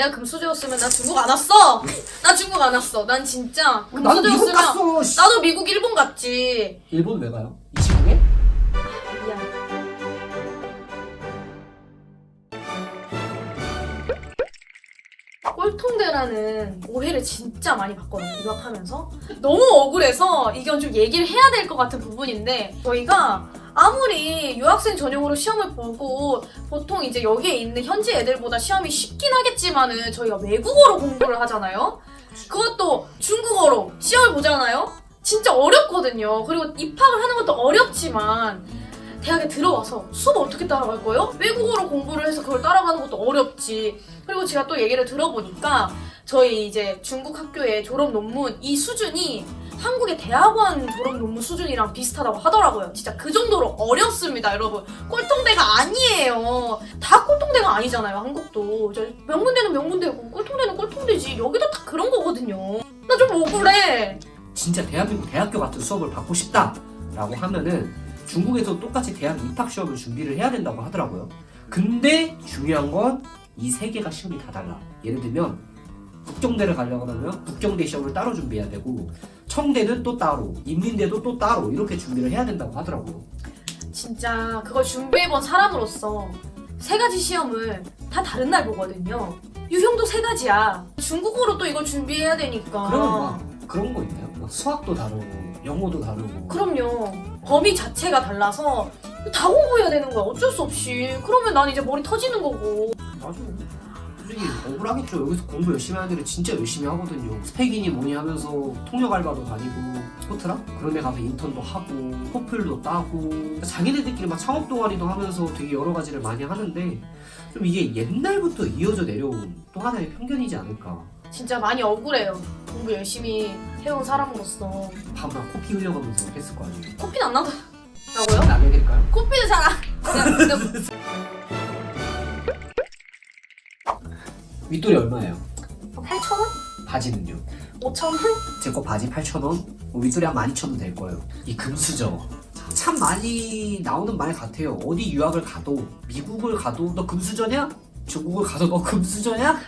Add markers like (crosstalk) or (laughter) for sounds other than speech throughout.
내가 금수저였으면 나 중국 안 왔어. (laughs) 나 중국 안 왔어. 난 진짜 나도 미국 금수저였으면 갔어. 씨. 나도 미국 일본 갔지. 일본 왜 가요? 이 시국에? 미안. 꼴통대라는 오해를 진짜 많이 받거든요, 유학하면서. 너무 억울해서 이건 좀 얘기를 해야 될 것 같은 부분인데, 저희가 아무리 유학생 전용으로 시험을 보고, 보통 이제 여기에 있는 현지 애들보다 시험이 쉽긴 하겠지만은, 저희가 외국어로 공부를 하잖아요? 그것도 중국어로 시험을 보잖아요? 진짜 어렵거든요. 그리고 입학을 하는 것도 어렵지만, 대학에 들어와서 수업 어떻게 따라갈 거예요? 외국어로 공부를 해서 그걸 따라가는 것도 어렵지. 그리고 제가 또 얘기를 들어보니까 저희 이제 중국 학교의 졸업 논문 이 수준이 한국의 대학원 졸업 논문 수준이랑 비슷하다고 하더라고요. 진짜 그 정도로 어렵습니다, 여러분. 꼴통대가 아니에요. 다 꼴통대가 아니잖아요, 한국도. 저 명문대는 명문대고 꼴통대는 꼴통대지. 여기도 다 그런 거거든요. 나 좀 억울해. 진짜 대한민국 대학교 같은 수업을 받고 싶다 라고 하면은 중국에서 똑같이 대학 입학 시험을 준비를 해야 된다고 하더라고요. 근데 중요한 건 이 세 개가 시험이 다 달라. 예를 들면 북경대를 가려고 하면 북경대 시험을 따로 준비해야 되고 청대는 또 따로, 인민대도 또 따로 이렇게 준비를 해야 된다고 하더라고요. 진짜 그걸 준비해본 사람으로서 세 가지 시험을 다 다른 날 보거든요. 유형도 세 가지야. 중국어로 또 이걸 준비해야 되니까. 그러면 막 그런 거 있나요? 막 수학도 다르고 영어도 다르고 그럼요. 범위 자체가 달라서 다 공부해야 되는 거야. 어쩔 수 없이. 그러면 난 이제 머리 터지는 거고. 솔직히 억울하겠죠. 여기서 공부 열심히 하는 애들 진짜 열심히 하거든요. 스펙이니 뭐니 하면서 통역 알바도 다니고 스포트라 그런 데 가서 인턴도 하고 포플도 따고 자기네들끼리 막 창업 동아리도 하면서 되게 여러 가지를 많이 하는데 좀 이게 옛날부터 이어져 내려온 또 하나의 편견이지 않을까. 진짜 많이 억울해요. 공부 열심히 해온 사람으로서. 밤낮 코피 흘려가면서 했을 거 아니에요. 코피는 안 나더라고요? 나게 될까요? 코피는 잘 안. (laughs) 윗돌이 얼마예요? 8,000원? 바지는요? 5,000원? 제 거 바지 8,000원, 윗돌이 한 12,000원 될 거예요. 이 금수저. 참 많이 나오는 말 같아요. 어디 유학을 가도, 미국을 가도, 너 금수저냐? 중국을 가도 너 금수저냐?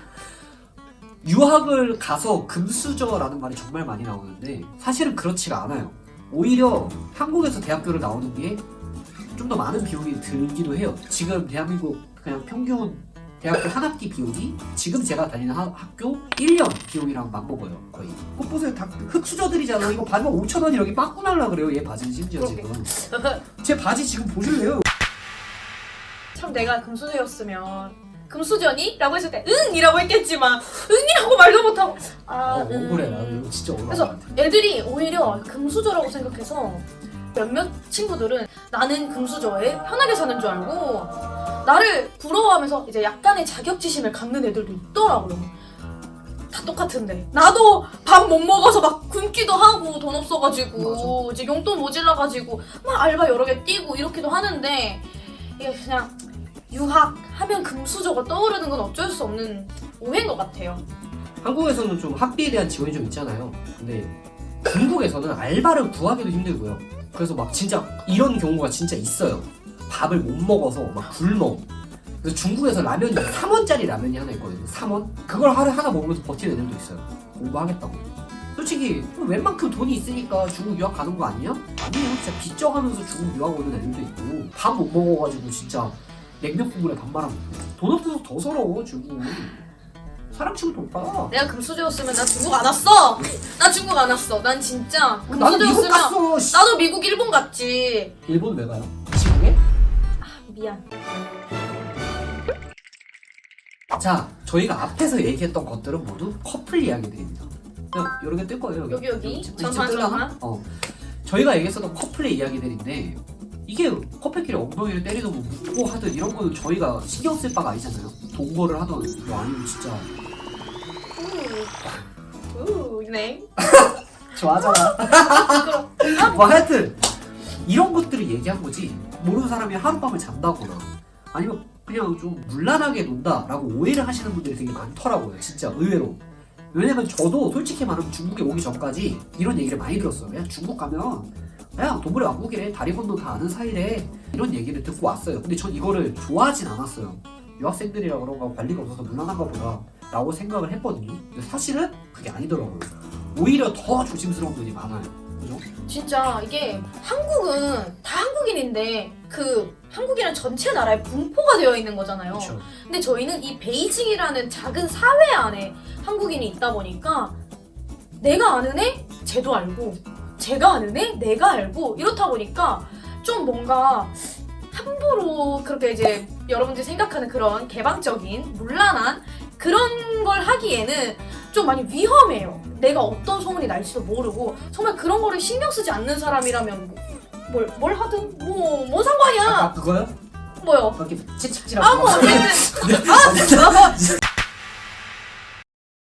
유학을 가서 금수저라는 말이 정말 많이 나오는데, 사실은 그렇지가 않아요. 오히려 한국에서 대학교를 나오는 게 좀 더 많은 비용이 들기도 해요. 지금 대한민국 그냥 평균 대학교 한 학기 비용이 지금 제가 다니는 하- 학교 1년 비용이랑 맞먹어요 거의 꽃 보세요 다 흑수저들이잖아 이거 받으면 5천원이 여기 빠꾸 날라 그래요 얘 바지는 심지어 지금 제 바지 지금 보실래요? 참 내가 금수저였으면 금수저니? 라고 했을 때 응! 이라고 했겠지만 응이라고 말도 못하고 아 어, 응. 억울해 나도 이거 진짜 억울한 그래서 애들이 오히려 금수저라고 생각해서 몇몇 친구들은 나는 금수저에 편하게 사는 줄 알고 나를 부러워하면서 이제 약간의 자격지심을 갖는 애들도 있더라고요. 다 똑같은데. 나도 밥 못 먹어서 막 굶기도 하고 돈 없어가지고 이제 용돈 모질라가지고 막 알바 여러 개 뛰고 이렇게도 하는데 이게 그냥 유학 하면 금수저가 떠오르는 건 어쩔 수 없는 오해인 것 같아요. 한국에서는 좀 학비에 대한 지원이 좀 있잖아요. 근데 중국에서는 알바를 구하기도 힘들고요. 그래서 막 진짜 이런 경우가 진짜 있어요 밥을 못 먹어서 막 굶어 그래서 중국에서 라면이 3원짜리 라면이 하나 있거든요 3원? 그걸 하루에 하나 먹으면서 버티는 애들도 있어요 공부하겠다고 솔직히 웬만큼 돈이 있으니까 중국 유학 가는 거 아니야? 아니에요 진짜 빚져가면서 중국 유학 오는 애들도 있고 밥 못 먹어가지고 진짜 냉면 국물에 밥 말아 먹고 돈 없어서 더 서러워 중국 사람 치고 높아 내가 금수저였으면 나 중국 안 왔어. 나 중국 안 왔어. 난 진짜 금수저였으면. 나도 미국 일본 갔지. 일본 왜 가요? 미안. 자, 저희가 앞에서 얘기했던 것들은 모두 커플 이야기들입니다. 그냥 개뜰 거예요. 여기, 여기. 전판, 뜰라나? 전판. 어. 저희가 얘기했었던 커플의 이야기들인데 이게 커플끼리 엉덩이를 때리든 뭐 묻고 하든 이런 거는 저희가 신경 쓸 바가 아니잖아요. 동거를 하든 뭐 아니면 진짜 우, 네. (laughs) 좋아하잖아. (laughs) 뭐 하여튼 이런 것들을 얘기한 거지 모르는 사람이 하룻밤을 잔다거나 아니면 그냥 좀 물란하게 논다라고 오해를 하시는 분들이 되게 많더라고요 진짜 의외로 왜냐면 저도 솔직히 말하면 중국에 오기 전까지 이런 얘기를 많이 들었어요 그냥 중국 가면 그냥 동물의 왕국이래 다리 건너 다 아는 사이래 이런 얘기를 듣고 왔어요 근데 전 이거를 좋아하진 않았어요 유학생들이라 그런가 관리가 없어서 물란한가 보다 라고 생각을 했거든요. 근데 사실은 그게 아니더라고요. 오히려 더 조심스러운 분이 많아요. 그죠? 진짜 이게 한국은 다 한국인인데 그 한국이란 전체 나라의 분포가 되어 있는 거잖아요. 그렇죠. 근데 저희는 이 베이징이라는 작은 사회 안에 한국인이 있다 보니까 내가 아는 애 쟤도 알고 제가 아는 애 내가 알고 이렇다 보니까 좀 뭔가 함부로 그렇게 이제 여러분들이 생각하는 그런 개방적인 문란한 그런 걸 하기에는 좀 많이 위험해요. 내가 어떤 소문이 날지도 모르고 정말 그런 거를 신경 쓰지 않는 사람이라면 뭐- 뭘, 뭘 하든 뭐, 뭔 상관이야. 아까 그거요? 뭐요? 그렇게 채찍질하고 아, 뭐 어쨌든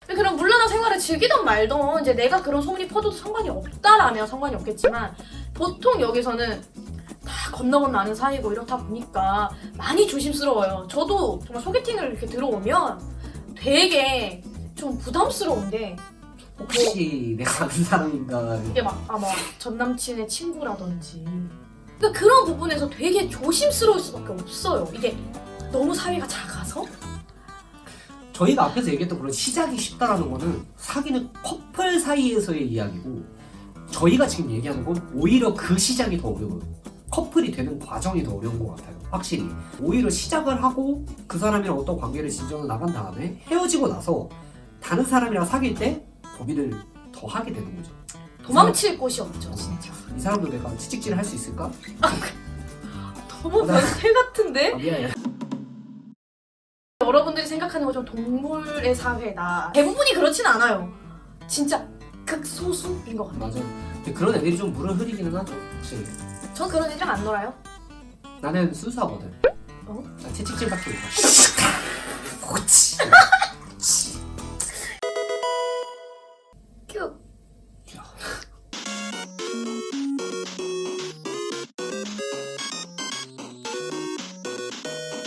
그런 물란한 생활을 즐기던 말던 이제 내가 그런 소문이 퍼져도 상관이 없다라면 상관이 없겠지만 보통 여기서는 다 건너 건너 아는 사이고 이렇다 보니까 많이 조심스러워요. 저도 정말 소개팅을 이렇게 들어오면 되게 좀 부담스러운 게 혹시 내가 아는 사람인가 이게 막 아마 전 남친의 친구라든지 그러니까 그런 부분에서 되게 조심스러울 수밖에 없어요. 이게 너무 사회가 작아서 저희가 앞에서 얘기했던 그런 시작이 쉽다라는 거는 사귀는 커플 사이에서의 이야기고 저희가 지금 얘기하는 건 오히려 그 시작이 더 어려워요. 커플이 되는 과정이 더 어려운 것 같아요. 확실히. 오히려 시작을 하고 그 사람이랑 어떤 관계를 진전을 나간 다음에 헤어지고 나서 다른 사람이랑 사귈 때 고민을 더 하게 되는 거죠. 도망칠 곳이 없죠, 진짜. 이 사람도 내가 채찍질을 할수 있을까? 너무 변태 같은데? 아, 미안해. 여러분들이 생각하는 것처럼 동물의 사회다. 대부분이 그렇진 않아요. 진짜 극소수인 것 같아요. 맞아. 근데 그런 애들이 좀 물을 흐리기는 하죠. 확실히. 전 그런 애들이랑 안 놀아요. 나는 순수하거든. 어? 나 채찍질 받기 못해.